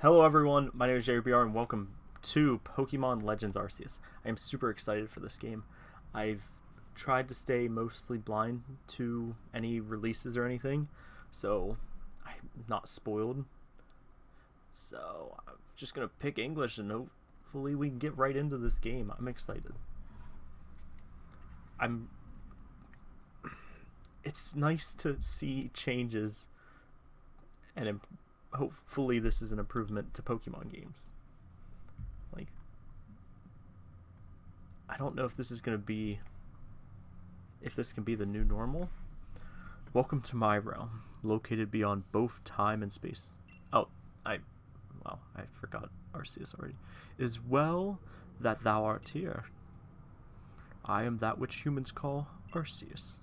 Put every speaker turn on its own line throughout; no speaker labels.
Hello everyone, my name is JBR and welcome to Pokemon Legends Arceus. I am super excited for this game. I've tried to stay mostly blind to any releases or anything, so I'm not spoiled. So I'm just gonna pick English and hopefully we can get right into this game. I'm excited. I'm it's nice to see changes and hopefully this is an improvement to Pokemon games. Like, I don't know if this is going to be, if this can be the new normal. Welcome to my realm, located beyond both time and space. Oh, I, well, I forgot Arceus already. Is well that thou art here. I am that which humans call Arceus.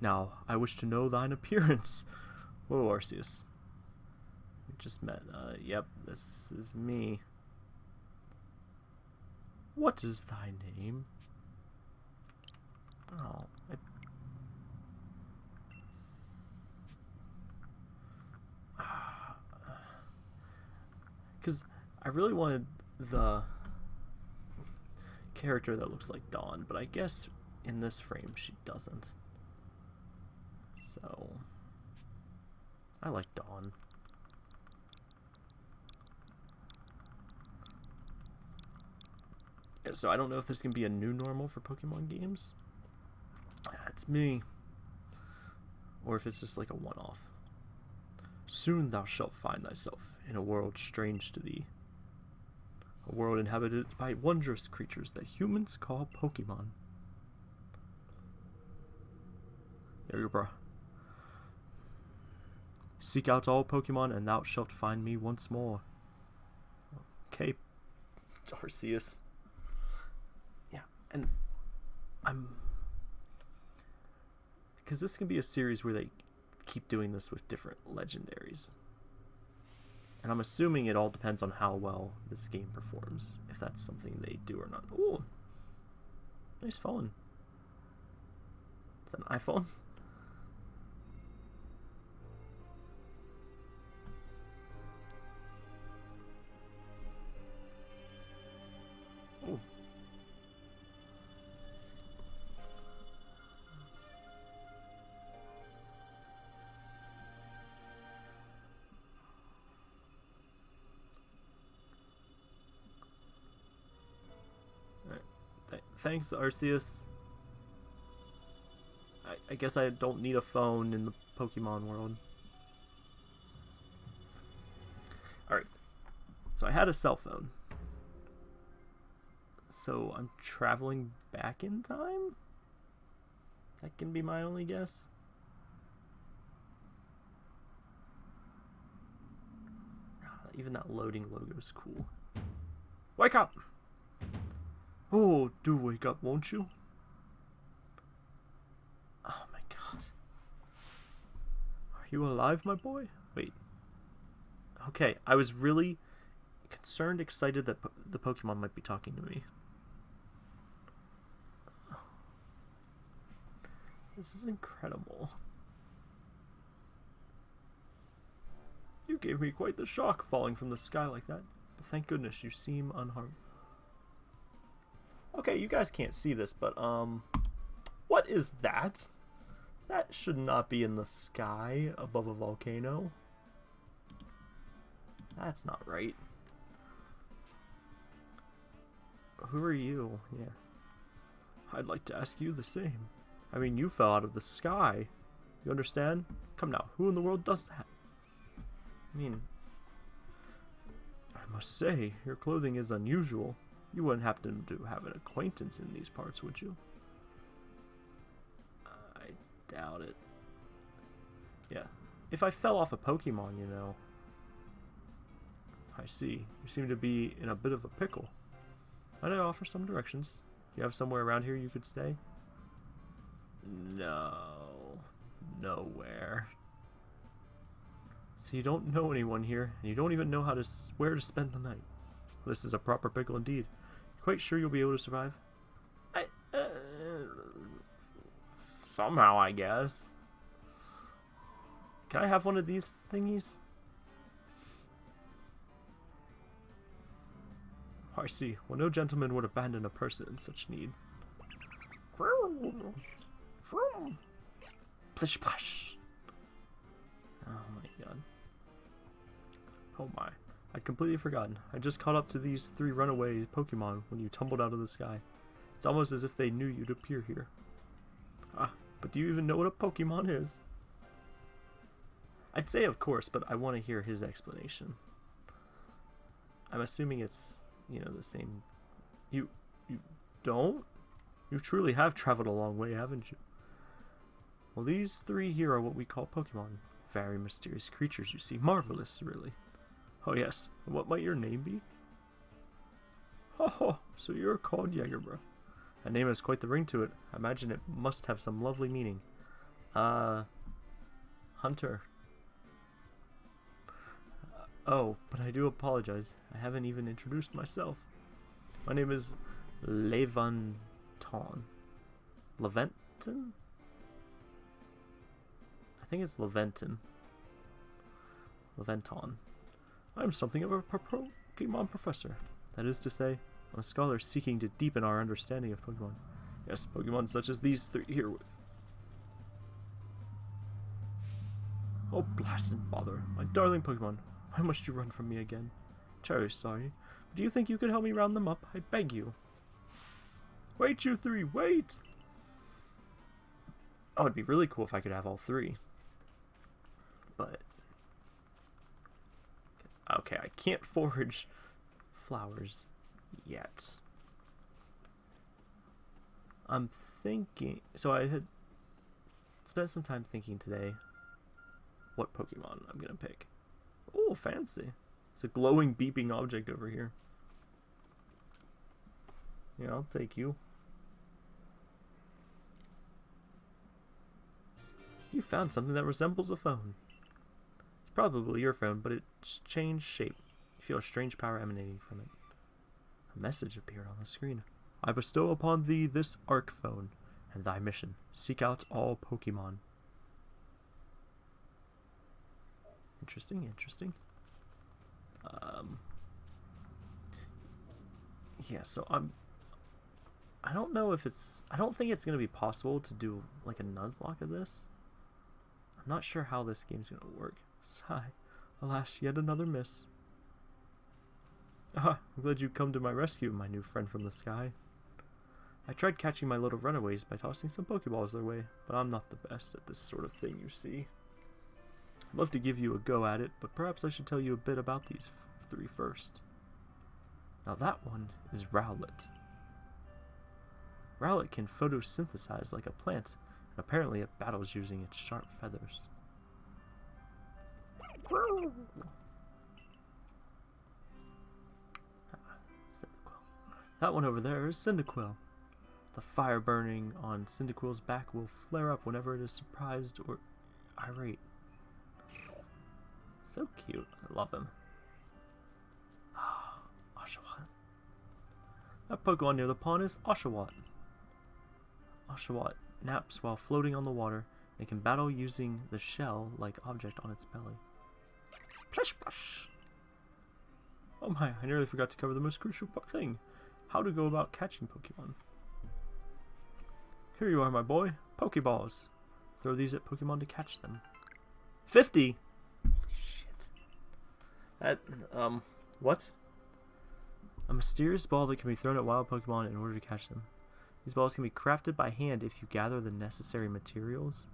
Now, I wish to know thine appearance. Whoa, Arceus. We just met. Uh, yep, this is me. What is thy name? Oh, I... Because I really wanted the character that looks like Dawn, but I guess in this frame she doesn't. So... I like Dawn. So I don't know if this can be a new normal for Pokemon games. Ah, That's me. Or if it's just like a one-off. Soon thou shalt find thyself in a world strange to thee. A world inhabited by wondrous creatures that humans call Pokemon. There you go. Seek out all Pokemon, and thou shalt find me once more. Okay, Arceus. Yeah, and I'm... Because this can be a series where they keep doing this with different legendaries. And I'm assuming it all depends on how well this game performs, if that's something they do or not. Ooh, nice phone. That an iPhone? Thanks, Arceus. I, I guess I don't need a phone in the Pokemon world. Alright. So I had a cell phone. So I'm traveling back in time? That can be my only guess. Ah, even that loading logo is cool. Wake up! Oh, do wake up, won't you? Oh my god. Are you alive, my boy? Wait. Okay, I was really concerned, excited that po the Pokemon might be talking to me. This is incredible. You gave me quite the shock falling from the sky like that, but thank goodness you seem unharmed. Okay, you guys can't see this, but, um, what is that? That should not be in the sky above a volcano. That's not right. Who are you? Yeah. I'd like to ask you the same. I mean, you fell out of the sky. You understand? Come now, who in the world does that? I mean, I must say, your clothing is unusual. You wouldn't happen to have an acquaintance in these parts, would you? I doubt it. Yeah. If I fell off a Pokemon, you know. I see. You seem to be in a bit of a pickle. Might I offer some directions? Do You have somewhere around here you could stay? No. Nowhere. So you don't know anyone here, and you don't even know how to where to spend the night. This is a proper pickle indeed. Quite sure you'll be able to survive? I... Uh, somehow, I guess. Can I have one of these thingies? I see. Well, no gentleman would abandon a person in such need. Plish plush. Oh my god. Oh my. I'd completely forgotten. I just caught up to these three runaway Pokemon when you tumbled out of the sky. It's almost as if they knew you'd appear here. Ah, but do you even know what a Pokemon is? I'd say of course, but I want to hear his explanation. I'm assuming it's, you know, the same... You... you don't? You truly have traveled a long way, haven't you? Well, these three here are what we call Pokemon. Very mysterious creatures, you see. Marvelous, really. Oh, yes. What might your name be? Oh, so you're called Jagerbro. That name has quite the ring to it. I imagine it must have some lovely meaning. Uh, Hunter. Uh, oh, but I do apologize. I haven't even introduced myself. My name is Laventon. Leventon? I think it's Leventon. Leventon. I'm something of a Pokemon professor. That is to say, I'm a scholar seeking to deepen our understanding of Pokemon. Yes, Pokemon such as these three here with. Oh, blast and bother. My darling Pokemon, why must you run from me again? Terribly sorry. But do you think you could help me round them up? I beg you. Wait, you three, wait! Oh, it'd be really cool if I could have all three. But... Okay, I can't forage flowers yet. I'm thinking... So I had spent some time thinking today what Pokemon I'm going to pick. Oh, fancy. It's a glowing, beeping object over here. Yeah, I'll take you. You found something that resembles a phone. Probably your phone, but it's changed shape. You feel a strange power emanating from it. A message appeared on the screen. I bestow upon thee this Arc Phone, and thy mission. Seek out all Pokemon. Interesting, interesting. Um, yeah, so I'm... I don't know if it's... I don't think it's going to be possible to do, like, a Nuzlocke of this. I'm not sure how this game's going to work. Sigh. Alas, yet another miss. Ah, I'm glad you've come to my rescue, my new friend from the sky. I tried catching my little runaways by tossing some Pokeballs their way, but I'm not the best at this sort of thing, you see. I'd love to give you a go at it, but perhaps I should tell you a bit about these three first. Now that one is Rowlet. Rowlet can photosynthesize like a plant, and apparently it battles using its sharp feathers. That one over there is Cyndaquil. The fire burning on Cyndaquil's back will flare up whenever it is surprised or irate. So cute. I love him. Oshawott. That Pokemon near the pond is Oshawott. Oshawott naps while floating on the water and can battle using the shell-like object on its belly. Plush plush! Oh my, I nearly forgot to cover the most crucial thing. How to go about catching Pokemon. Here you are, my boy. Pokeballs. Throw these at Pokemon to catch them. 50! Shit. That, um, what? A mysterious ball that can be thrown at wild Pokemon in order to catch them. These balls can be crafted by hand if you gather the necessary materials.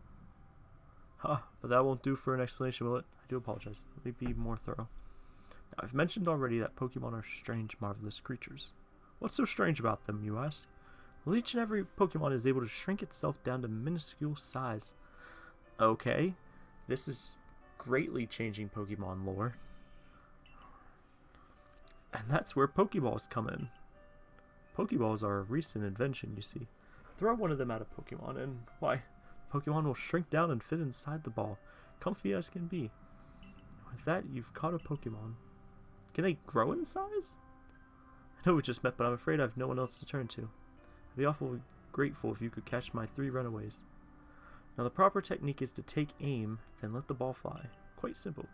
Huh, but that won't do for an explanation, will it? I do apologize. Let me be more thorough. Now, I've mentioned already that Pokemon are strange, marvelous creatures. What's so strange about them, you ask? Well, each and every Pokemon is able to shrink itself down to minuscule size. Okay, this is greatly changing Pokemon lore. And that's where Pokeballs come in. Pokeballs are a recent invention, you see. Throw one of them at a Pokemon and, why, Pokemon will shrink down and fit inside the ball, comfy as can be. With that, you've caught a Pokemon. Can they grow in size? I know we just met, but I'm afraid I have no one else to turn to. I'd be awful grateful if you could catch my three runaways. Now the proper technique is to take aim, then let the ball fly. Quite simple.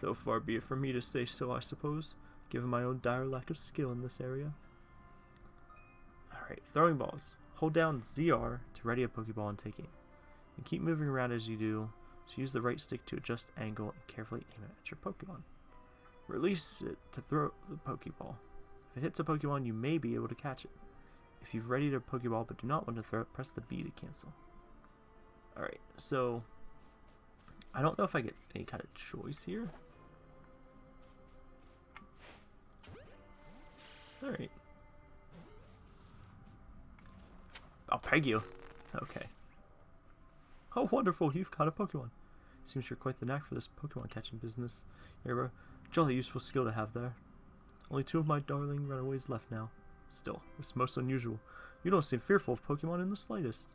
Though far be it from me to say so, I suppose. given my own dire lack of skill in this area. Alright, throwing balls. Hold down ZR to ready a Pokeball and take aim. And keep moving around as you do, so use the right stick to adjust angle and carefully aim it at your Pokemon. Release it to throw the Pokeball. If it hits a Pokemon, you may be able to catch it. If you've readied a Pokeball but do not want to throw it, press the B to cancel. Alright, so I don't know if I get any kind of choice here. Alright. I'll peg you. Okay. Oh, wonderful, you've caught a Pokemon. Seems you're quite the knack for this Pokemon catching business. You're a jolly useful skill to have there. Only two of my darling runaways left now. Still, it's most unusual. You don't seem fearful of Pokemon in the slightest.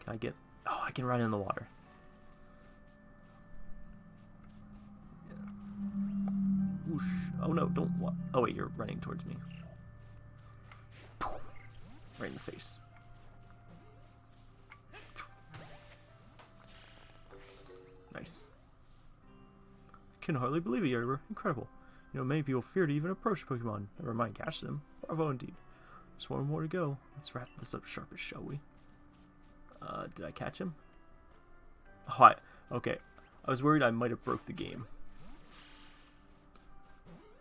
Can I get... Oh, I can run in the water. Whoosh. Oh no, don't... Oh wait, you're running towards me. Right in the face. Nice. I can hardly believe it, Yerber. Incredible. You know, many people fear to even approach Pokemon, never mind catch them. Bravo indeed. Just one more to go. Let's wrap this up sharpish, shall we? Uh, did I catch him? Oh, I, okay. I was worried I might have broke the game.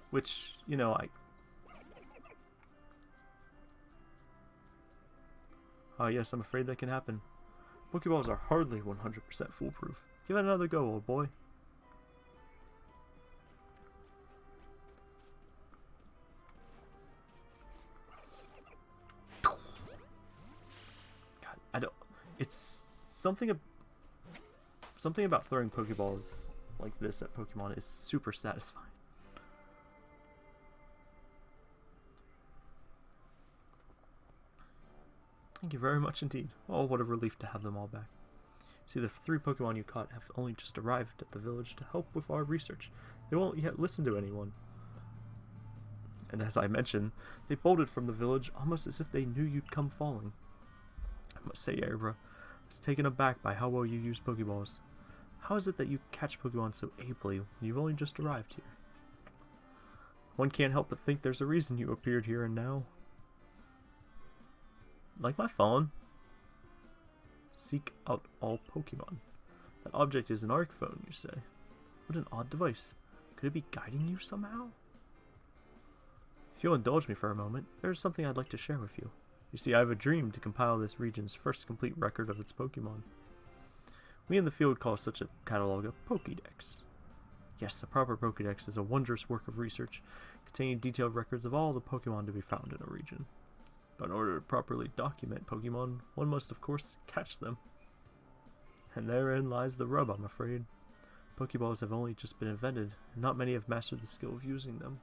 Which, you know, I... Uh, yes, I'm afraid that can happen. Pokeballs are hardly 100% foolproof. Give it another go, old boy. God, I don't... It's something... Something about throwing Pokeballs like this at Pokemon is super satisfying. Thank you very much indeed. Oh, what a relief to have them all back. See, the three Pokemon you caught have only just arrived at the village to help with our research. They won't yet listen to anyone. And as I mentioned, they bolted from the village almost as if they knew you'd come falling. I must say, Abra, I was taken aback by how well you use Pokeballs. How is it that you catch Pokemon so ably when you've only just arrived here? One can't help but think there's a reason you appeared here and now. Like my phone. Seek out all Pokemon. That object is an ARC phone, you say. What an odd device. Could it be guiding you somehow? If you'll indulge me for a moment, there is something I'd like to share with you. You see, I have a dream to compile this region's first complete record of its Pokemon. We in the field call such a catalog a Pokédex. Yes, the proper Pokédex is a wondrous work of research, containing detailed records of all the Pokemon to be found in a region. But in order to properly document Pokemon, one must of course catch them. And therein lies the rub, I'm afraid. Pokeballs have only just been invented, and not many have mastered the skill of using them.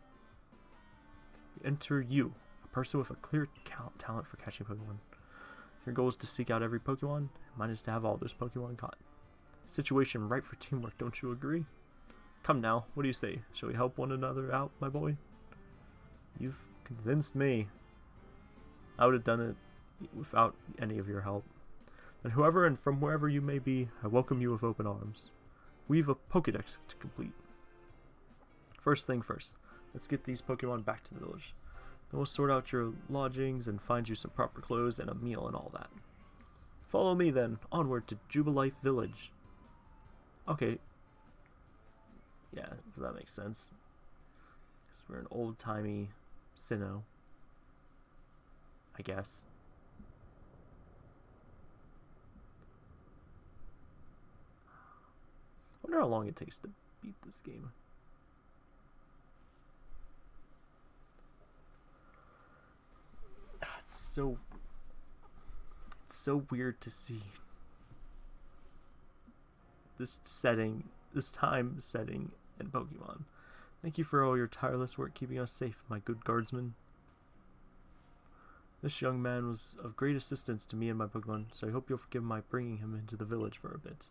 Enter you, a person with a clear talent for catching Pokemon. Your goal is to seek out every Pokemon, mine is to have all those Pokemon caught. Situation ripe for teamwork, don't you agree? Come now, what do you say? Shall we help one another out, my boy? You've convinced me. I would have done it without any of your help. And whoever and from wherever you may be, I welcome you with open arms. We've a Pokedex to complete. First thing first, let's get these Pokemon back to the village. Then we'll sort out your lodgings and find you some proper clothes and a meal and all that. Follow me then, onward to Jubilife Village. Okay. Yeah, so that makes sense. Because we're an old-timey Sinnoh. I guess. I wonder how long it takes to beat this game. Ah, it's so it's so weird to see this setting, this time setting in Pokemon. Thank you for all your tireless work keeping us safe, my good guardsman. This young man was of great assistance to me and my Pokemon, so I hope you'll forgive my bringing him into the village for a bit.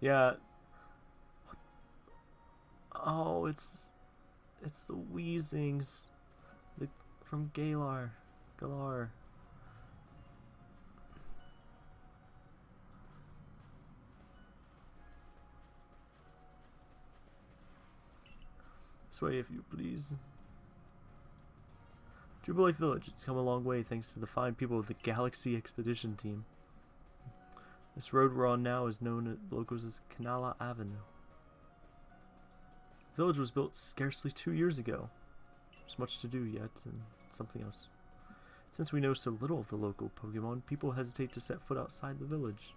Yeah. Oh, it's it's the Weezings, the from Galar, Galar. Way, if you please. Jubilife Village. It's come a long way thanks to the fine people of the Galaxy Expedition Team. This road we're on now is known at locals as Canala Avenue. The village was built scarcely two years ago. There's much to do yet, and something else. Since we know so little of the local Pokemon, people hesitate to set foot outside the village.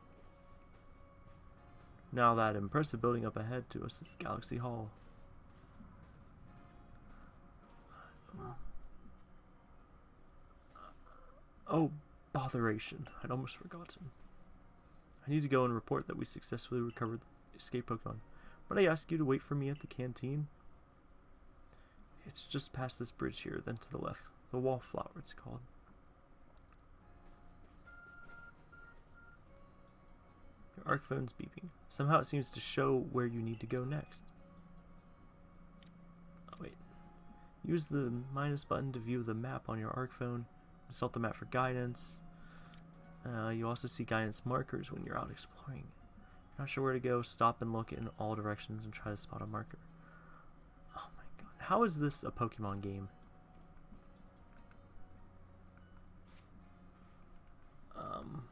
Now that impressive building up ahead to us is Galaxy Hall. Oh, botheration. I'd almost forgotten. I need to go and report that we successfully recovered the escape Pokemon. But I ask you to wait for me at the canteen? It's just past this bridge here, then to the left. The Wallflower, it's called. Your arc phone's beeping. Somehow it seems to show where you need to go next. Oh, wait. Use the minus button to view the map on your arc phone. Consult the map for guidance. Uh, you also see guidance markers when you're out exploring. Not sure where to go, stop and look in all directions and try to spot a marker. Oh my god. How is this a Pokemon game? Um.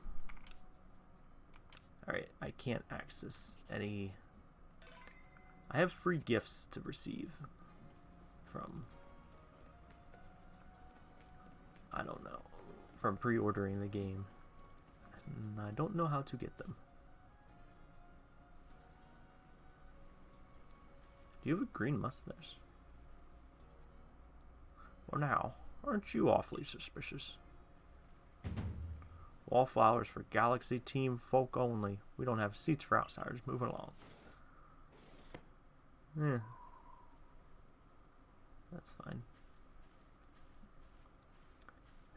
Alright, I can't access any... I have free gifts to receive from... I don't know. From pre-ordering the game. And I don't know how to get them. Do you have a green mustache? Well now, aren't you awfully suspicious? Wallflowers for Galaxy Team folk only. We don't have seats for outsiders. Moving along. Yeah. That's fine.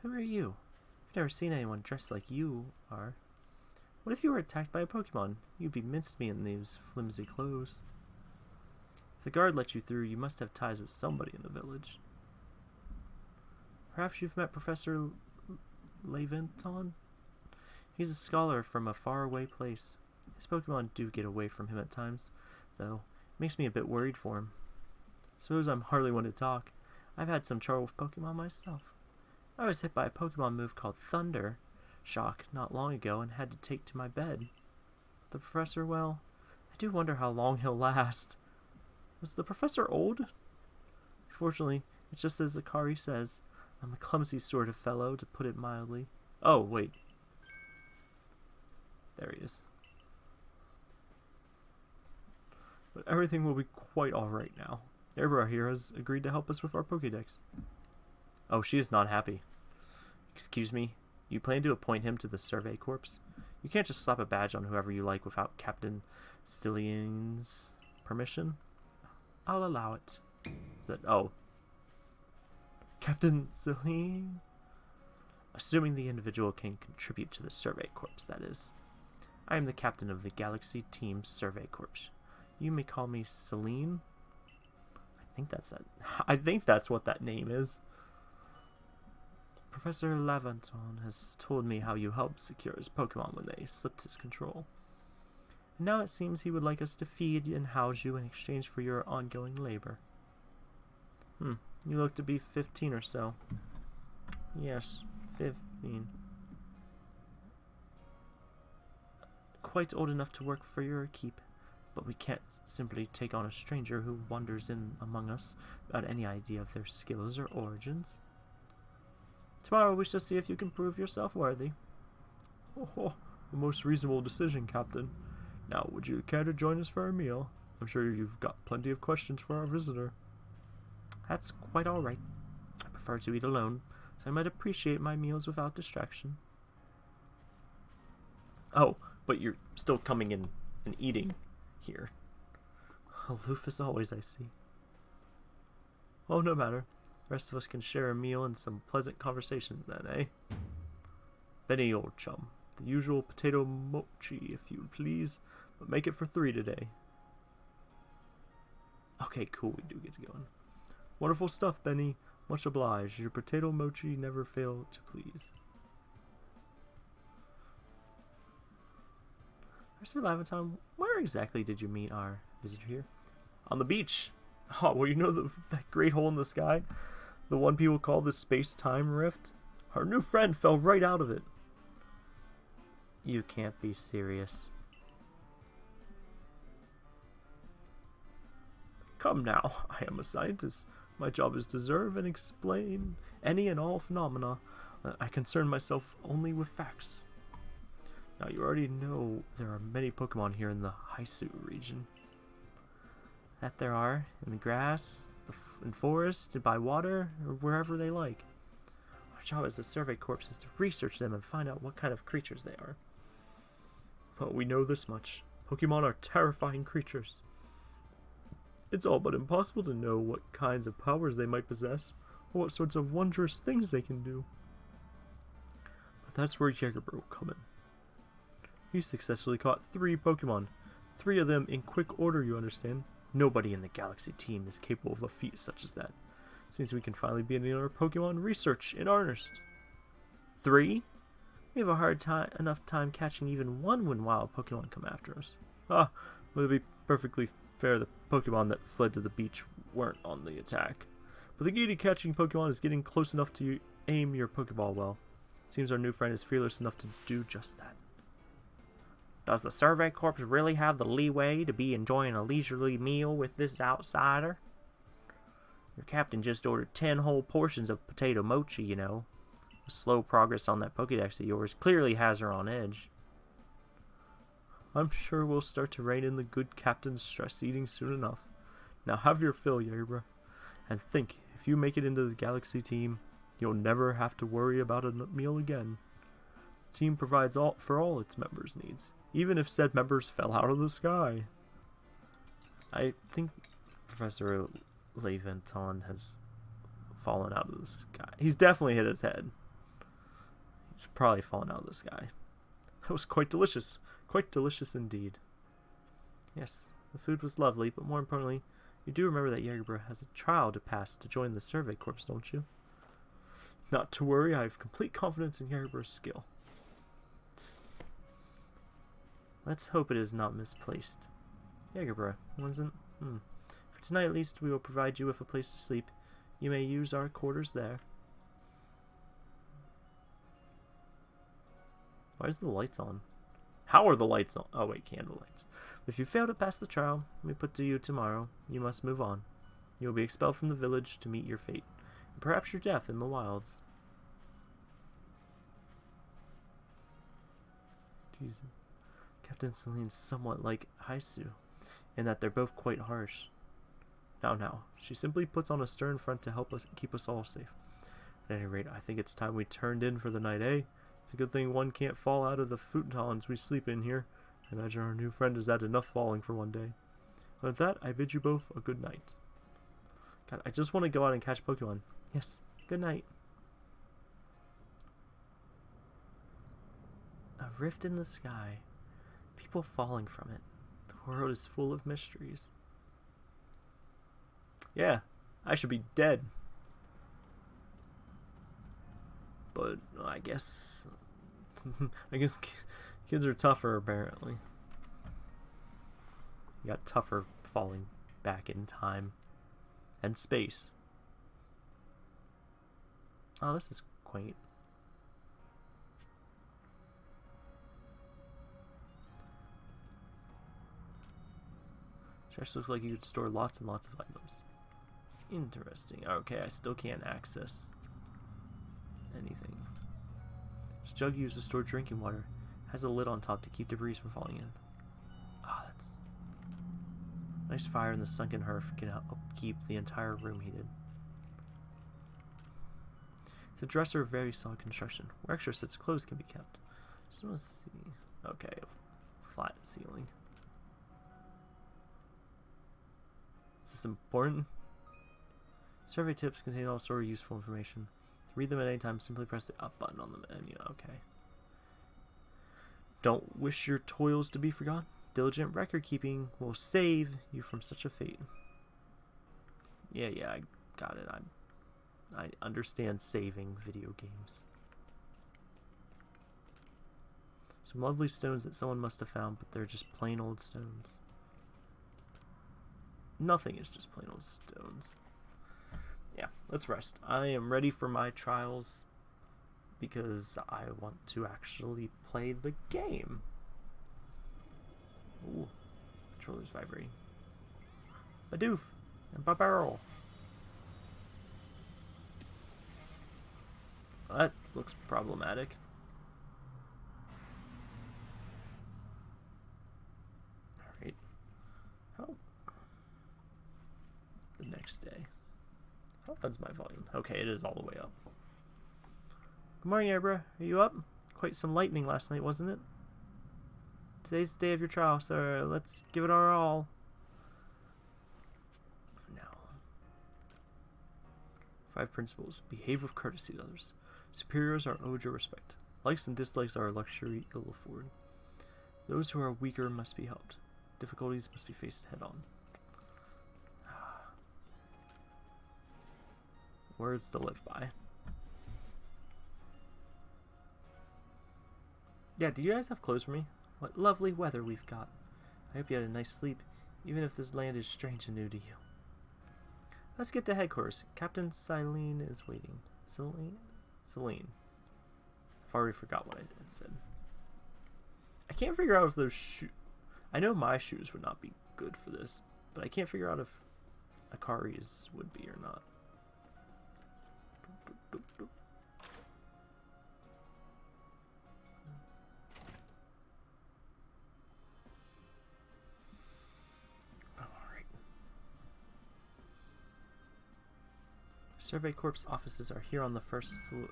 Who are you? I've never seen anyone dressed like you are. What if you were attacked by a Pokemon? You'd be mincemeat in these flimsy clothes. If the guard let you through, you must have ties with somebody in the village. Perhaps you've met Professor Laventon? He's a scholar from a faraway place. His Pokemon do get away from him at times, though. It makes me a bit worried for him. Suppose I'm hardly one to talk. I've had some trouble with Pokemon myself. I was hit by a Pokemon move called Thunder Shock not long ago and had to take to my bed. The professor, well, I do wonder how long he'll last. Was the professor old? Fortunately, it's just as Akari says. I'm a clumsy sort of fellow, to put it mildly. Oh, wait. There he is. But everything will be quite alright now. Erebor here has agreed to help us with our Pokédex. Oh, she is not happy. Excuse me, you plan to appoint him to the Survey Corps? You can't just slap a badge on whoever you like without Captain Stillian's permission? I'll allow it. Is that... Oh. Captain Stillian? Assuming the individual can contribute to the Survey Corps, that is. I am the captain of the Galaxy Team Survey Corps. You may call me Celine. I think that's that. I think that's what that name is. Professor Laventon has told me how you helped secure his Pokemon when they slipped his control. And now it seems he would like us to feed and house you in exchange for your ongoing labor. Hmm, you look to be 15 or so. Yes, 15. Quite old enough to work for your keep, but we can't simply take on a stranger who wanders in among us without any idea of their skills or origins. Tomorrow we shall see if you can prove yourself worthy. Oh, oh, a most reasonable decision, Captain. Now, would you care to join us for a meal? I'm sure you've got plenty of questions for our visitor. That's quite all right. I prefer to eat alone, so I might appreciate my meals without distraction. Oh, but you're still coming in and eating here. Aloof as always, I see. Oh, no matter. Rest of us can share a meal and some pleasant conversations then, eh? Benny, old chum. The usual potato mochi, if you please, but make it for three today. Okay, cool, we do get to go. Wonderful stuff, Benny. Much obliged. Your potato mochi never fail to please. Mr. Laventon, where exactly did you meet our visitor here? On the beach. Oh, well, you know the, that great hole in the sky? The one people call the space-time rift? Our new friend fell right out of it. You can't be serious. Come now, I am a scientist. My job is to observe and explain any and all phenomena. Uh, I concern myself only with facts. Now, you already know there are many Pokemon here in the Hisui region. That there are, in the grass, the in forest, by water, or wherever they like. Our job as the Survey Corps is to research them and find out what kind of creatures they are. But we know this much. Pokemon are terrifying creatures. It's all but impossible to know what kinds of powers they might possess, or what sorts of wondrous things they can do. But that's where Jägerbro will come in. He successfully caught three Pokemon. Three of them in quick order, you understand. Nobody in the Galaxy team is capable of a feat such as that. This means we can finally begin our Pokemon research in earnest. Three? We have a hard time enough time catching even one when wild Pokemon come after us. Ah, well, to be perfectly fair, the Pokemon that fled to the beach weren't on the attack. But the to catching Pokemon is getting close enough to aim your Pokeball well. Seems our new friend is fearless enough to do just that. Does the Survey Corps really have the leeway to be enjoying a leisurely meal with this outsider? Your captain just ordered ten whole portions of potato mochi, you know. Slow progress on that Pokedex of yours clearly has her on edge. I'm sure we'll start to rein in the good captain's stress eating soon enough. Now have your fill, Yerba. And think, if you make it into the Galaxy team, you'll never have to worry about a meal again. The team provides all for all its members' needs, even if said members fell out of the sky. I think Professor Laventon has fallen out of the sky. He's definitely hit his head. He's probably fallen out of the sky. That was quite delicious. Quite delicious indeed. Yes, the food was lovely, but more importantly, you do remember that Jägerbro has a trial to pass to join the Survey Corps, don't you? Not to worry, I have complete confidence in Jägerbro's skill. Let's hope it is not misplaced. Jägerbro, wasn't? Hmm. For tonight at least, we will provide you with a place to sleep. You may use our quarters there. Why is the lights on? How are the lights on? Oh wait, candle lights. If you fail to pass the trial, we put to you tomorrow. You must move on. You will be expelled from the village to meet your fate. And perhaps your death in the wilds. Jesus. Captain Celine's somewhat like Hisui, in that they're both quite harsh. Now, now, she simply puts on a stern front to help us keep us all safe. At any rate, I think it's time we turned in for the night, eh? It's a good thing one can't fall out of the futons we sleep in here. I imagine our new friend has had enough falling for one day. And With that, I bid you both a good night. God, I just want to go out and catch Pokemon. Yes, good night. A rift in the sky. People falling from it. The world is full of mysteries. Yeah, I should be dead. But I guess I guess kids are tougher apparently. You got tougher falling back in time and space. Oh, this is quaint. Chest looks like you could store lots and lots of items. Interesting. Okay, I still can't access anything. This jug used to store drinking water. Has a lid on top to keep debris from falling in. Ah, oh, that's... Nice fire in the sunken hearth can help keep the entire room heated. It's a dresser of very solid construction, where extra sets of clothes can be kept. Just want to see... Okay, flat ceiling. Important? Survey tips contain all sorts of useful information. To read them at any time, simply press the up button on the menu. Okay. Don't wish your toils to be forgotten. Diligent record keeping will save you from such a fate. Yeah, yeah, I got it. I, I understand saving video games. Some lovely stones that someone must have found, but they're just plain old stones. Nothing is just plain old stones. Yeah, let's rest. I am ready for my trials because I want to actually play the game. Ooh, controller's vibrating. Bidoof and Bibarel. That looks problematic. Alright. Oh. The next day. How loud's my volume? Okay, it is all the way up. Good morning, Abra. Are you up? Quite some lightning last night, wasn't it? Today's the day of your trial, so let's give it our all. Now. Five principles. Behave with courtesy to others. Superiors are owed your respect. Likes and dislikes are a luxury ill afforded. Those who are weaker must be helped. Difficulties must be faced head on. Words to live by. Yeah, do you guys have clothes for me? What lovely weather we've got. I hope you had a nice sleep, even if this land is strange and new to you. Let's get to headquarters. Captain Silene is waiting. Celine? Celine. I've already forgot what I said. I can't figure out if those shoes... I know my shoes would not be good for this, but I can't figure out if Akari's would be or not. Survey Corps offices are here on the first floor.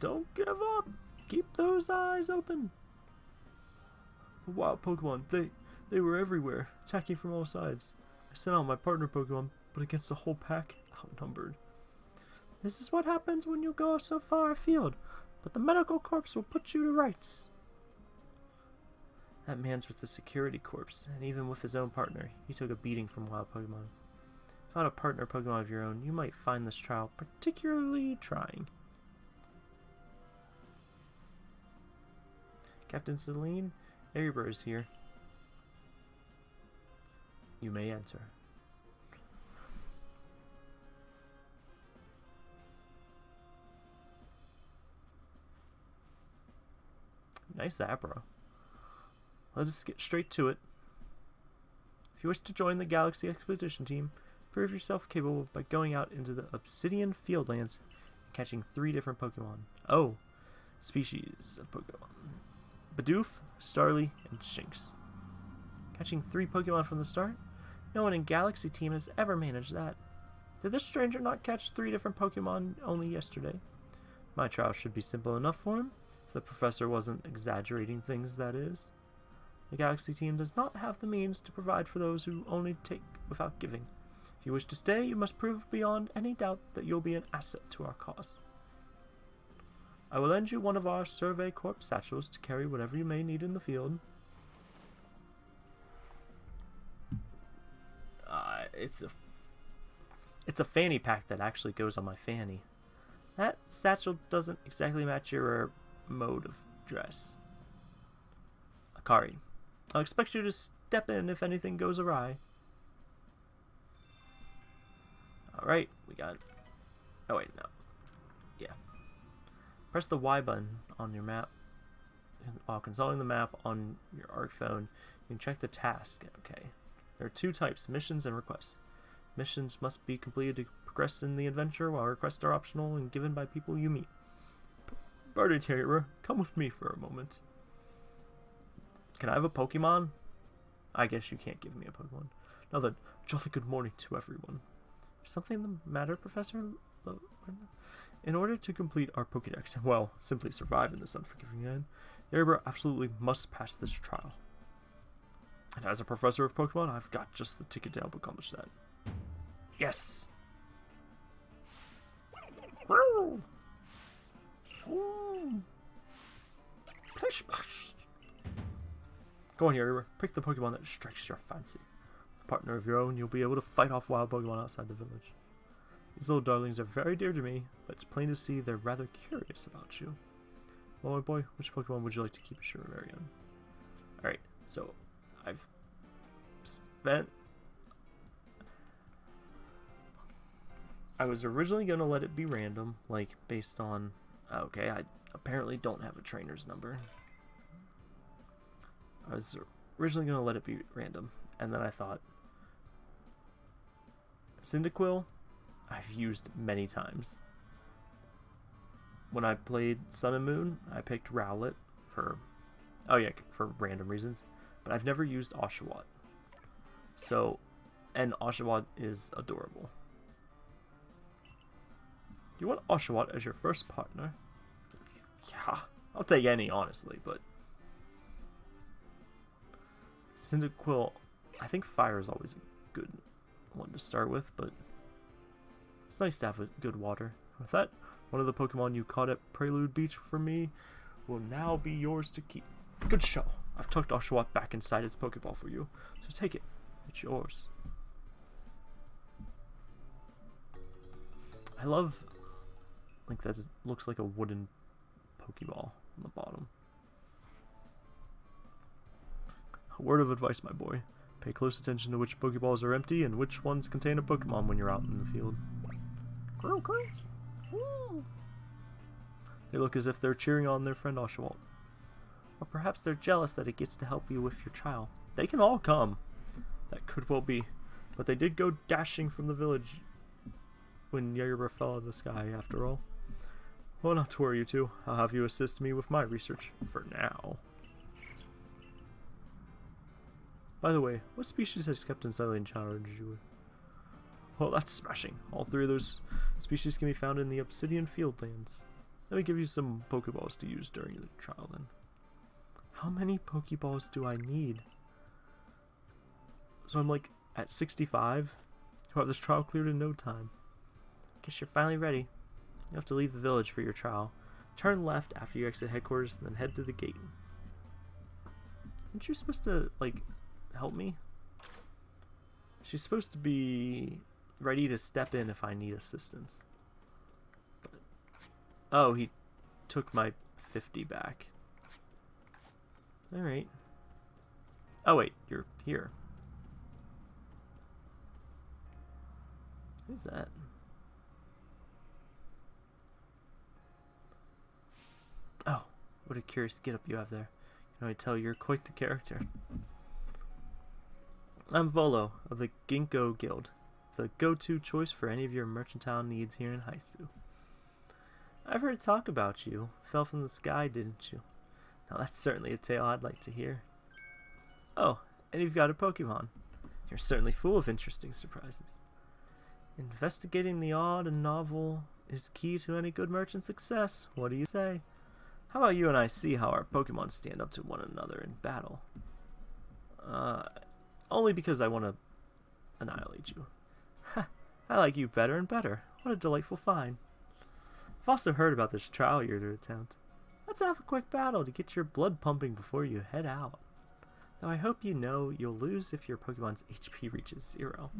Don't give up! Keep those eyes open! The wild Pokemon, they they were everywhere, attacking from all sides. I sent out my partner Pokemon, but against the whole pack, outnumbered. This is what happens when you go so far afield, but the medical corps will put you to rights. That man's with the security corps, and even with his own partner, he took a beating from wild Pokemon. Found a partner Pokemon of your own, you might find this trial particularly trying. Captain Celine, Erebor is here. You may enter. Nice Abra. Let's get straight to it. If you wish to join the Galaxy Expedition Team, prove yourself capable by going out into the Obsidian Fieldlands and catching three different Pokemon. Oh, species of Pokemon. Bidoof, Starly, and Shinx. Catching three Pokemon from the start? No one in Galaxy Team has ever managed that. Did this stranger not catch three different Pokemon only yesterday? My trial should be simple enough for him if the professor wasn't exaggerating things, that is. The Galaxy team does not have the means to provide for those who only take without giving. If you wish to stay, you must prove beyond any doubt that you'll be an asset to our cause. I will lend you one of our Survey Corps satchels to carry whatever you may need in the field. Uh, it's a it's a fanny pack that actually goes on my fanny. That satchel doesn't exactly match your mode of dress. Akari, I'll expect you to step in if anything goes awry. Alright, we got... Oh wait, no. Yeah. Press the Y button on your map. While consulting the map on your ARC phone, you can check the task. Okay. There are two types, missions and requests. Missions must be completed to progress in the adventure, while requests are optional and given by people you meet. Barter Terrier, come with me for a moment. Can I have a Pokemon? I guess you can't give me a Pokemon. Now then, jolly good morning to everyone. Something the matter, Professor? In order to complete our Pokedex, and well, simply survive in this unforgiving land, Erebor absolutely must pass this trial. And as a professor of Pokemon, I've got just the ticket to help accomplish that. Yes! Go on here, pick the Pokemon that strikes your fancy. Partner of your own, you'll be able to fight off wild Pokemon outside the village. These little darlings are very dear to me, but it's plain to see they're rather curious about you. Well, my boy, which Pokemon would you like to keep as your very own? Alright, so I've spent I was originally going to let it be random, like based on... Oh, okay, I apparently don't have a trainer's number. I was originally going to let it be random, and then I thought... Cyndaquil, I've used many times. When I played Sun and Moon, I picked Rowlet for... Oh yeah, for random reasons. But I've never used Oshawott. So, and Oshawott is adorable. You want Oshawott as your first partner? Yeah, I'll take any, honestly, but... Cyndaquil, I think fire is always a good one to start with, but it's nice to have a good water. With that, one of the Pokemon you caught at Prelude Beach for me will now be yours to keep. Good show. I've tucked Oshawott back inside its Pokeball for you, so take it. It's yours. I love like that it looks like a wooden Pokeball on the bottom. A word of advice, my boy. Pay close attention to which Pokeballs are empty and which ones contain a Pokemon when you're out in the field. They look as if they're cheering on their friend Oshawott. Or perhaps they're jealous that it gets to help you with your child. They can all come. That could well be. But they did go dashing from the village when Yerba fell out of the sky, after all. Well, not to worry, you two. I'll have you assist me with my research for now. By the way, what species has Captain Cyllene charged you with? Well, that's smashing. All three of those species can be found in the Obsidian Fieldlands. Let me give you some Pokeballs to use during the trial then. How many Pokeballs do I need? So I'm like at 65. You'll have this trial cleared in no time. Guess you're finally ready. You have to leave the village for your trial. Turn left after you exit headquarters, and then head to the gate. Aren't you supposed to, like, help me? She's supposed to be ready to step in if I need assistance. But, oh, he took my 50 back. Alright. Oh wait, you're here. Who's that? Oh, what a curious get up you have there. Can I tell you're quite the character. I'm Volo of the Ginkgo Guild, the go-to choice for any of your mercantile needs here in Hisui. I've heard talk about you. Fell from the sky, didn't you? Now that's certainly a tale I'd like to hear. Oh, and you've got a Pokemon. You're certainly full of interesting surprises. Investigating the odd and novel is key to any good merchant success. What do you say? How about you and I see how our Pokemon stand up to one another in battle? Uh, only because I want to annihilate you. I like you better and better. What a delightful find. I've also heard about this trial you're to attempt. Let's have a quick battle to get your blood pumping before you head out. Though I hope you know you'll lose if your Pokemon's HP reaches zero.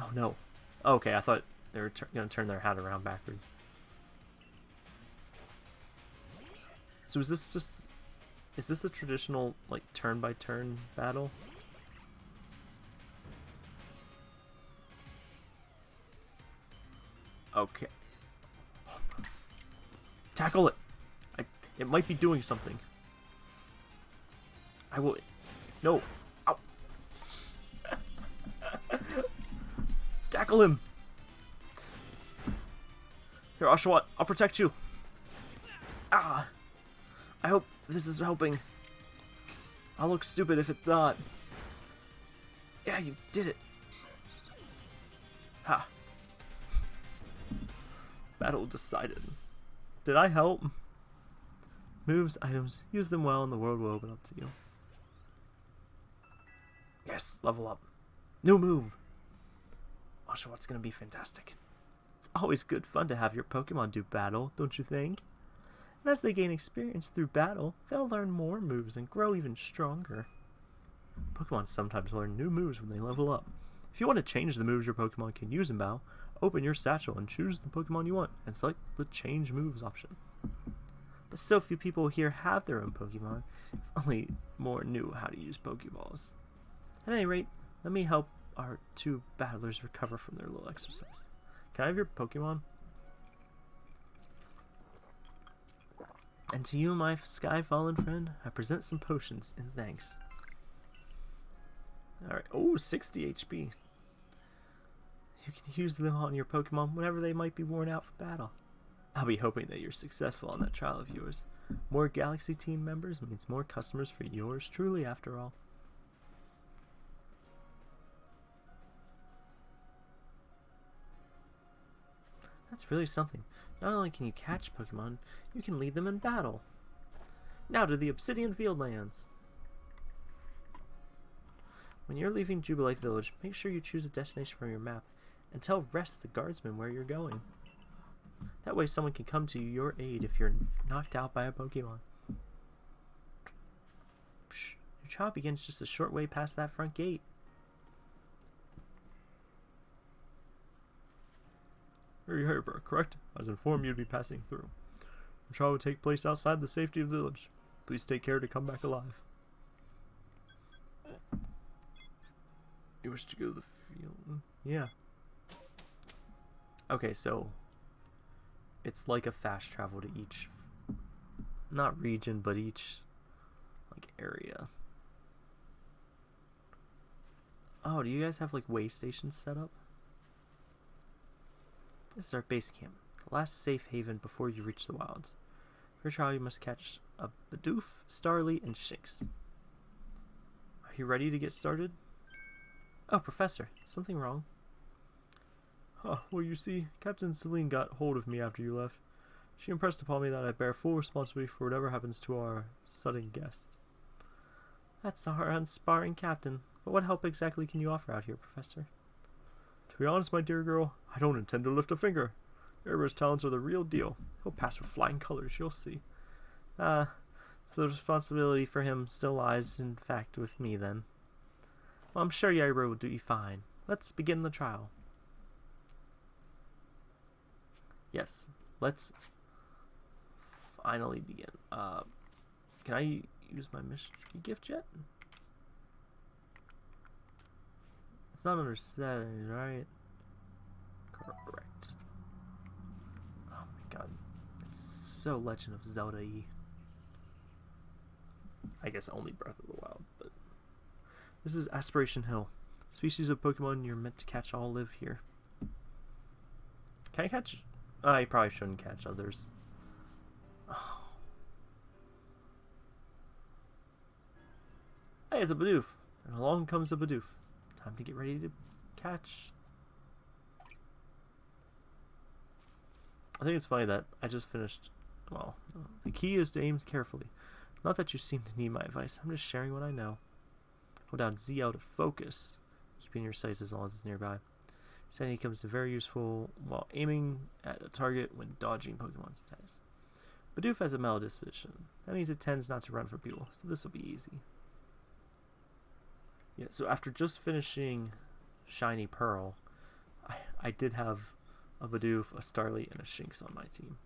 Oh no. okay, I thought they were going to turn their hat around backwards. So is this just... Is this a traditional, like, turn-by-turn -turn battle? Okay. Tackle it! I, it might be doing something. I will... No! Ow! Tackle him! Here, Oshawott, I'll protect you. Ah! I hope this is helping. I'll look stupid if it's not. Yeah, you did it. Ha. Battle decided. Did I help? Moves, items, use them well and the world will open up to you. Yes, level up. New move. Oshawott's gonna be fantastic. It's always good fun to have your Pokemon do battle, don't you think? And as they gain experience through battle, they'll learn more moves and grow even stronger. Pokemon sometimes learn new moves when they level up. If you want to change the moves your Pokemon can use in battle, Open your satchel and choose the Pokemon you want and select the change moves option. But so few people here have their own Pokemon, if only more knew how to use Pokeballs. At any rate, let me help our two battlers recover from their little exercise. Can I have your Pokemon? And to you, my sky fallen friend, I present some potions in thanks. Alright, oh, 60 HP. You can use them on your Pokemon whenever they might be worn out for battle. I'll be hoping that you're successful on that trial of yours. More Galaxy team members means more customers for yours truly, after all. That's really something. Not only can you catch Pokemon, you can lead them in battle. Now to the Obsidian Fieldlands. When you're leaving Jubilife Village, make sure you choose a destination from your map and tell Ress the guardsman where you're going. That way someone can come to your aid if you're knocked out by a Pokemon. Psh, your trial begins just a short way past that front gate.
Harbor, correct? I was informed you'd be passing through. The trial will take place outside the safety of the village. Please take care to come back alive.
You wish to go to the field? Yeah. Okay, so it's like a fast travel to each, not region, but each like area. Oh, do you guys have like way stations set up? This is our base camp, the last safe haven before you reach the wilds. For trial, you must catch a Bidoof, Starly, and Shinx. Are you ready to get started? Oh, Professor, something wrong?
Huh, well, you see, Captain Cyllene got hold of me after you left. She impressed upon me that I bear full responsibility for whatever happens to our sudden guest.
That's our unsparring captain. But what help exactly can you offer out here, Professor?
Be honest, my dear girl, I don't intend to lift a finger. Erebur's talents are the real deal. He'll pass with flying colors, you'll see.
Ah, uh, so the responsibility for him still lies, in fact, with me, then. Well, I'm sure Erebor will do you fine. Let's begin the trial. Yes, let's finally begin. Uh, can I use my mystery gift yet? It's not under settings, right? Correct. Oh my god. It's so Legend of Zelda -y. I guess only Breath of the Wild, but. This is Aspiration Hill. Species of Pokemon you're meant to catch all live here. Can I catch. Uh, I probably shouldn't catch others. Oh. Hey, it's a Bidoof. And along comes a Bidoof. Time to get ready to catch. I think it's funny that I just finished. Well, the key is to aim carefully. Not that you seem to need my advice. I'm just sharing what I know. Hold down Z out of focus, keeping your sights as long as it's nearby. Sandy comes to very useful while aiming at a target when dodging Pokemon's attacks. Bidoof has a mellow disposition. That means it tends not to run for people, so this will be easy. Yeah, so after just finishing Shiny Pearl, I, I did have a Bidoof, a Starly, and a Shinx on my team.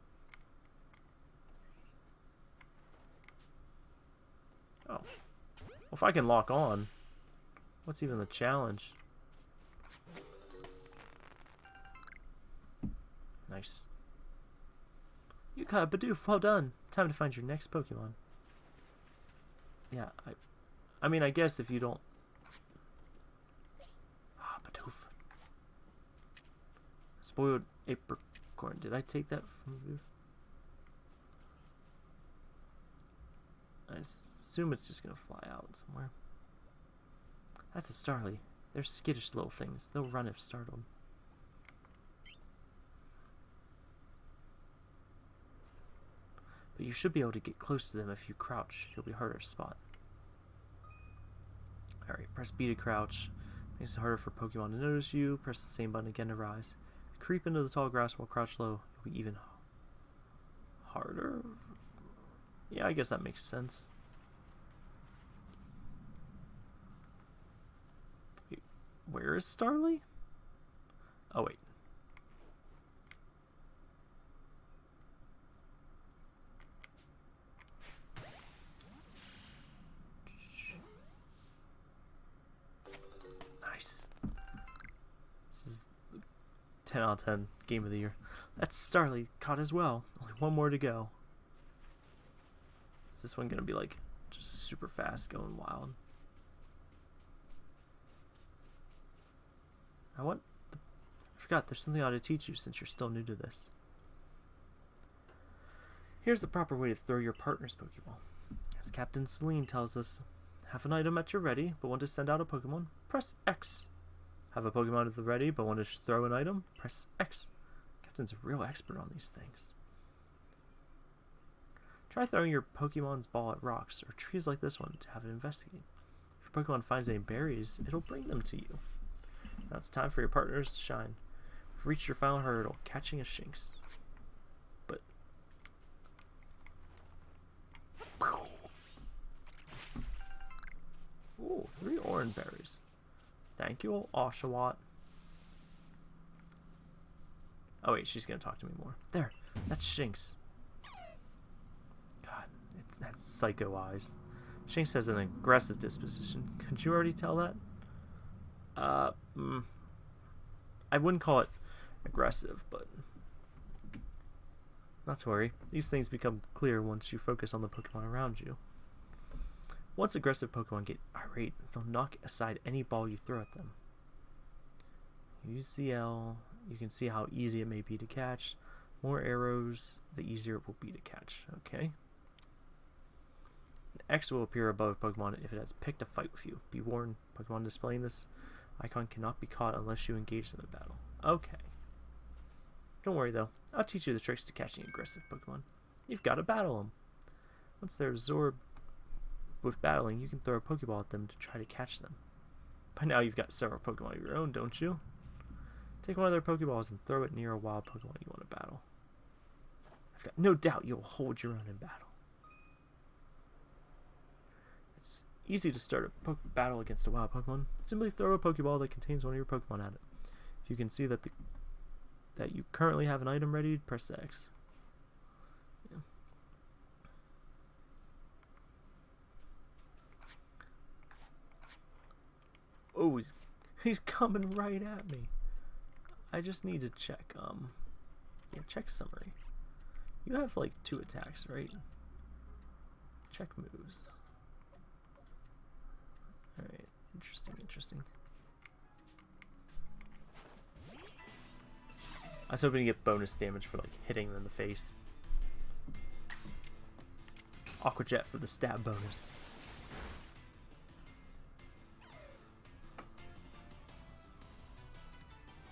Oh. Well, if I can lock on, what's even the challenge? Nice. You caught a Bidoof, well done. Time to find your next Pokemon. Yeah, I I mean, I guess if you don't Spoiled apricorn. Did I take that from you? I assume it's just gonna fly out somewhere. That's a Starly. They're skittish little things. They'll run if startled. But you should be able to get close to them if you crouch. You'll be harder to spot. Alright, press B to crouch. Makes it harder for Pokemon to notice you. Press the same button again to rise. Creep into the tall grass while crouched low. It'll be even harder. Yeah, I guess that makes sense. Wait, where is Starly? Oh, wait. 10 out of 10 game of the year. That's Starly caught as well. Only one more to go. Is this one gonna be like just super fast, going wild? I want. The, I forgot. There's something I ought to teach you since you're still new to this. Here's the proper way to throw your partner's Pokeball. As Captain Cyllene tells us, have an item at your ready, but want to send out a Pokemon? Press X. Have a Pokemon at the ready, but want to throw an item? Press X. Captain's a real expert on these things. Try throwing your Pokemon's ball at rocks or trees like this one to have it investigate. If your Pokemon finds any berries, it'll bring them to you. Now it's time for your partners to shine. We've reached your final hurdle, catching a Shinx. But Ooh, three orange berries. Thank you, Oshawott. Oh wait, she's gonna talk to me more. There, that's Shinx. God, it's that's psycho eyes. Shinx has an aggressive disposition. Could you already tell that? Uh, mm, I wouldn't call it aggressive, but not to worry. These things become clear once you focus on the Pokemon around you. Once aggressive Pokemon get irate, they'll knock aside any ball you throw at them. Use the L, you can see how easy it may be to catch. More arrows, the easier it will be to catch. Okay. An X will appear above Pokemon if it has picked a fight with you. Be warned, Pokemon displaying this icon cannot be caught unless you engage them in battle. Okay. Don't worry though, I'll teach you the tricks to catching aggressive Pokemon. You've got to battle them. Once they're absorbed with battling, you can throw a Pokeball at them to try to catch them. By now you've got several Pokemon of your own, don't you? Take one of their Pokeballs and throw it near a wild Pokemon you want to battle. I've got no doubt you'll hold your own in battle. It's easy to start a battle against a wild Pokemon. Simply throw a Pokeball that contains one of your Pokemon at it. If you can see that the that you currently have an item ready, press X. Oh, he's he's coming right at me. I just need to check um yeah, check summary. You have like two attacks, right? Check moves. Alright, interesting, interesting. I was hoping to get bonus damage for like hitting them in the face. Aqua Jet for the stab bonus.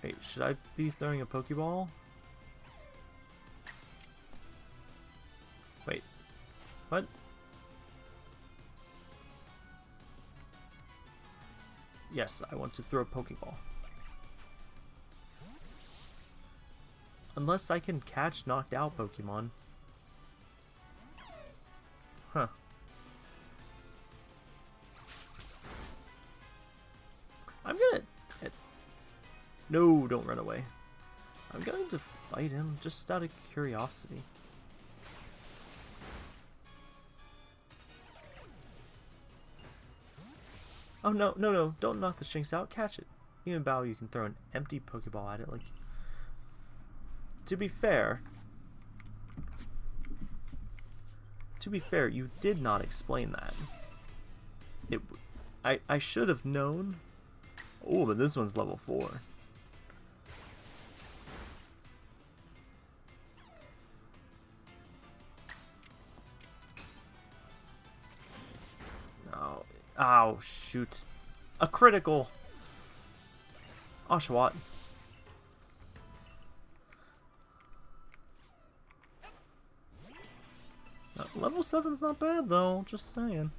Wait, should I be throwing a Pokeball? Wait. What? Yes, I want to throw a Pokeball. Unless I can catch knocked out Pokemon. Huh. No, don't run away. I'm going to fight him just out of curiosity. Oh no, no, no, don't knock the Shinx out, catch it. Even Bow, you can throw an empty Pokeball at it, like to be fair, to be fair, you did not explain that. It, I, I should have known. Oh, but this one's level 4. Oh, shoot. A critical. Oshawott. Level 7's not bad though, just saying.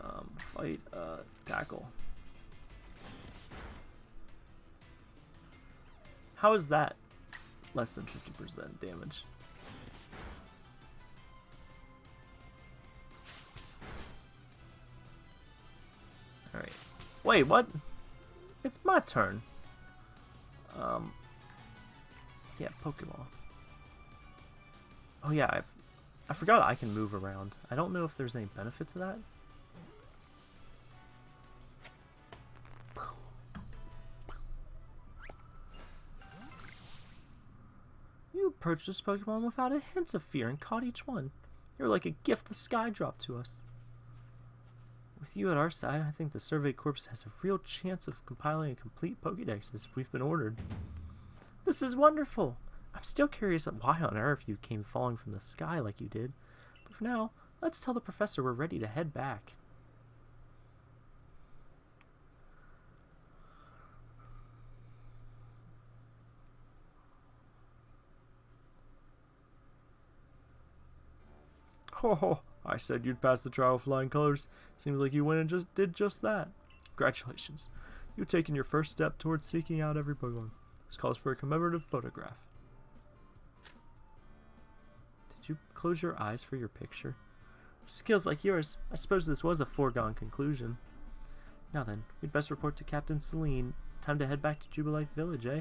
Um, fight, uh, tackle. How is that less than 50% damage? Wait, what? It's my turn. Um, yeah, Pokemon. Oh yeah, I've I forgot I can move around. I don't know if there's any benefit to that.
You this Pokemon without a hint of fear and caught each one. You're like a gift the sky dropped to us. With you at our side, I think the Survey Corps has a real chance of compiling a complete Pokédex as we've been ordered. This is wonderful! I'm still curious why on earth you came falling from the sky like you did. But for now, let's tell the professor we're ready to head back. Ho Oh, I said you'd pass the trial with flying colors. Seems like you went and just did just that. Congratulations. You've taken your first step towards seeking out every Pokemon. This calls for a commemorative photograph. Did you close your eyes for your picture? Skills like yours, I suppose this was a foregone conclusion. Now then, we'd best report to Captain Cyllene. Time to head back to Jubilife Village, eh?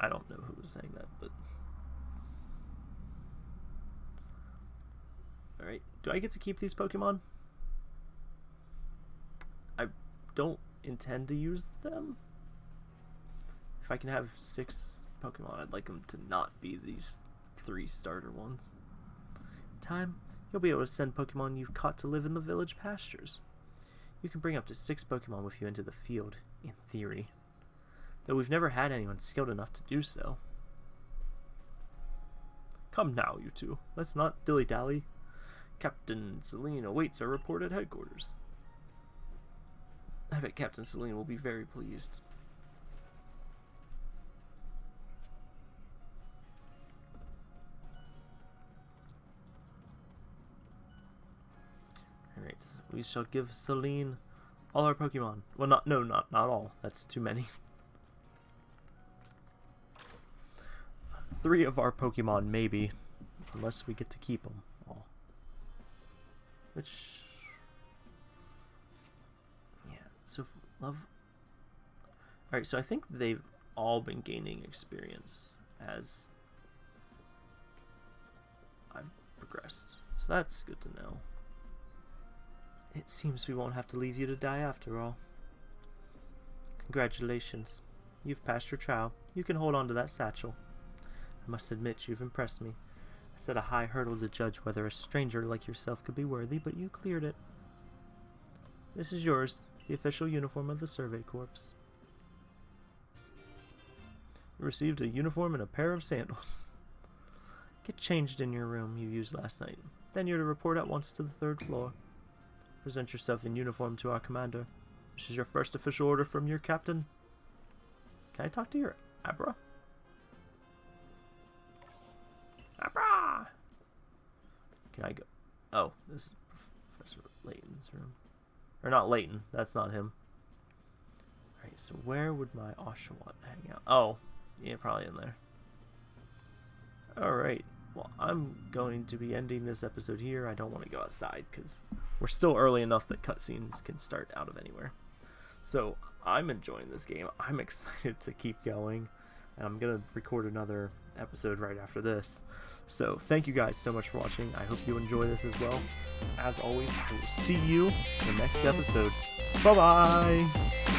I don't know who was saying that, but... Alright, do I get to keep these Pokemon? I don't intend to use them. If I can have six Pokemon, I'd like them to not be these three starter ones. Time, you'll be able to send Pokemon you've caught to live in the village pastures. You can bring up to six Pokemon with you into the field, in theory. Though we've never had anyone skilled enough to do so. Come now, you two. Let's not dilly-dally. Captain Cyllene awaits our report at headquarters. I bet Captain Cyllene will be very pleased. Alright, so we shall give Cyllene all our Pokemon. Well, not, no, not, not all. That's too many. Three of our Pokemon, maybe. Unless we get to keep them. Which... Yeah, so love... Alright, so I think they've all been gaining experience as I've progressed. So that's good to know. It seems we won't have to leave you to die after all. Congratulations. You've passed your trial. You can hold on to that satchel. I must admit you've impressed me. Set a high hurdle to judge whether a stranger like yourself could be worthy, but you cleared it. This is yours, the official uniform of the Survey Corps. You received a uniform and a pair of sandals. Get changed in your room you used last night. Then you're to report at once to the third floor. Present yourself in uniform to our commander. This is your first official order from your captain. Can I talk to your? Abra! Can I go? Oh, this is Professor Layton's room. Or not Layton, that's not him. Alright, so where would my Oshawott hang out? Oh, yeah, probably in there. Alright, well, I'm going to be ending this episode here. I don't want to go outside because we're still early enough that cutscenes can start out of anywhere. So, I'm enjoying this game. I'm excited to keep going. And I'm going to record another episode right after this. So, thank you guys so much for watching. I hope you enjoy this as well. As always, I will see you in the next episode. Bye-bye!